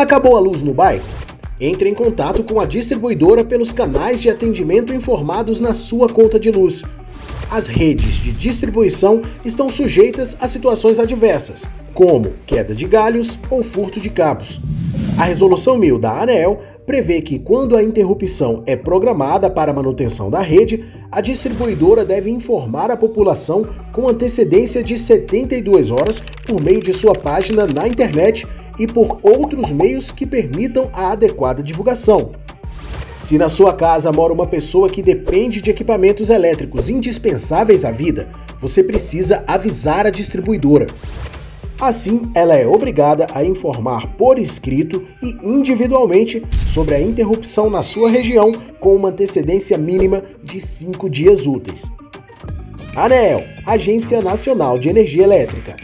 Acabou a luz no bairro? Entre em contato com a distribuidora pelos canais de atendimento informados na sua conta de luz. As redes de distribuição estão sujeitas a situações adversas, como queda de galhos ou furto de cabos. A Resolução 1000 da ANEEL prevê que, quando a interrupção é programada para manutenção da rede, a distribuidora deve informar a população com antecedência de 72 horas por meio de sua página na internet e por outros meios que permitam a adequada divulgação. Se na sua casa mora uma pessoa que depende de equipamentos elétricos indispensáveis à vida, você precisa avisar a distribuidora. Assim, ela é obrigada a informar por escrito e individualmente sobre a interrupção na sua região com uma antecedência mínima de cinco dias úteis. ANEEL, Agência Nacional de Energia Elétrica.